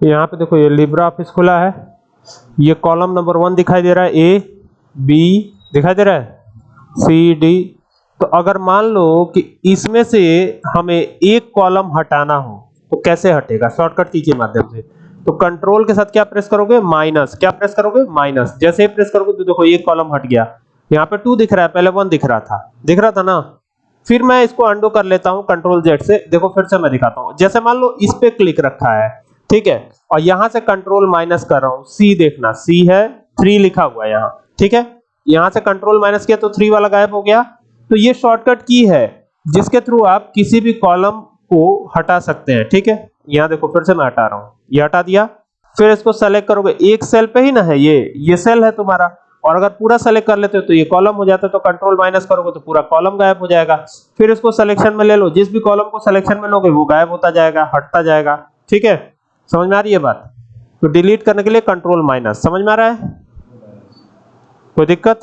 यहाँ पे देखो ये लिब्रा ऑफ़िस खुला है। ये कॉलम नंबर वन दिखाई दे रहा है। ए बी दिखाई दे रहा है? सी डी तो अगर मान लो कि इसमें से हमें एक कॉलम हटाना हो तो कैसे हटेगा? शॉर्टकट की के माध्यम से। तो कंट्रोल के साथ क्या प्रेस करोगे? माइनस क्या प्रेस करोगे? माइनस जैसे ही प्रेस करोगे तो देखो एक कॉलम हट गया। यहाँ पे टू दिख रहा है। पहले वन दिख रहा था। दिख रहा था ना? फिर मैं इसको अंडू कर लेता हूँ कंट्रोल जेड से। देखो फिर से मैं दिखाता हूँ। जैसे मान लो इस पे क्लिक रखा है ठीक है? और यहाँ से कंट्रोल माइनस कर रहा हूँ। सी देखना सी है थ्री लिखा हुआ है यहाँ। ठीक है? यहाँ से कंट्रोल माइनस किया तो थ्री वाला गायब हो गया। तो ये शॉर्टकट की है, जिसके थ्रू आप किसी भी कॉलम को हटा सकते हैं। ठीक है? यहाँ देखो, फिर से मैं हटा रहा हूँ। ये हटा दिया। फिर इसको सेलेक्ट करोगे। एक सेल पे ही ना है ये। ये सेल है तुम्हारा। और अगर पूरा सेलेक्ट कर लेते हो तो ये कॉलम हो जाता है। तो कंट्रोल माइनस करोगे तो पूरा कॉलम गायब हो जाएगा। फिर इसको सिलेक्शन में ले लो। जिस भी कॉलम को सिलेक्शन में लोगे, वो गायब होता जाएगा, हटता जाएगा। ठीक है? समझ में आ रही है बात? तो डिलीट करने के लिए कंट्रोल माइनस समझ में आ रहा है? कोई दिक्कत?